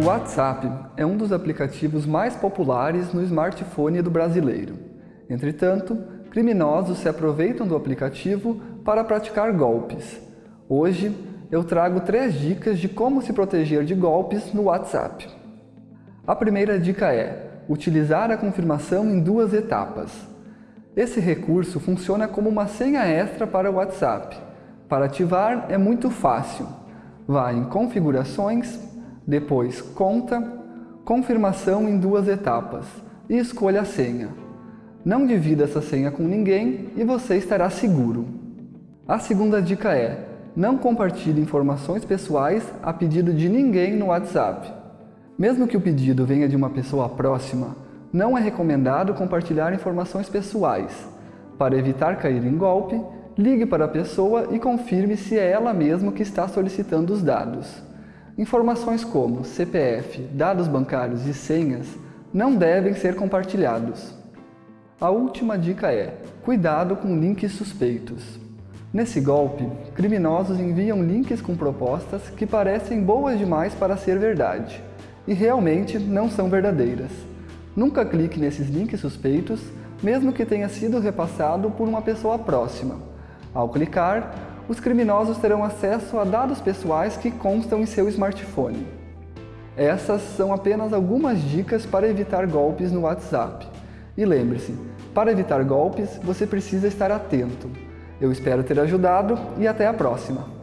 O WhatsApp é um dos aplicativos mais populares no smartphone do brasileiro. Entretanto, criminosos se aproveitam do aplicativo para praticar golpes. Hoje, eu trago três dicas de como se proteger de golpes no WhatsApp. A primeira dica é utilizar a confirmação em duas etapas. Esse recurso funciona como uma senha extra para o WhatsApp. Para ativar é muito fácil. Vá em Configurações, depois Conta, Confirmação em duas etapas e escolha a senha. Não divida essa senha com ninguém e você estará seguro. A segunda dica é, não compartilhe informações pessoais a pedido de ninguém no WhatsApp. Mesmo que o pedido venha de uma pessoa próxima, não é recomendado compartilhar informações pessoais. Para evitar cair em golpe, ligue para a pessoa e confirme se é ela mesma que está solicitando os dados. Informações como CPF, dados bancários e senhas não devem ser compartilhados. A última dica é, cuidado com links suspeitos. Nesse golpe, criminosos enviam links com propostas que parecem boas demais para ser verdade e realmente não são verdadeiras. Nunca clique nesses links suspeitos, mesmo que tenha sido repassado por uma pessoa próxima. Ao clicar, os criminosos terão acesso a dados pessoais que constam em seu smartphone. Essas são apenas algumas dicas para evitar golpes no WhatsApp. E lembre-se, para evitar golpes, você precisa estar atento. Eu espero ter ajudado e até a próxima!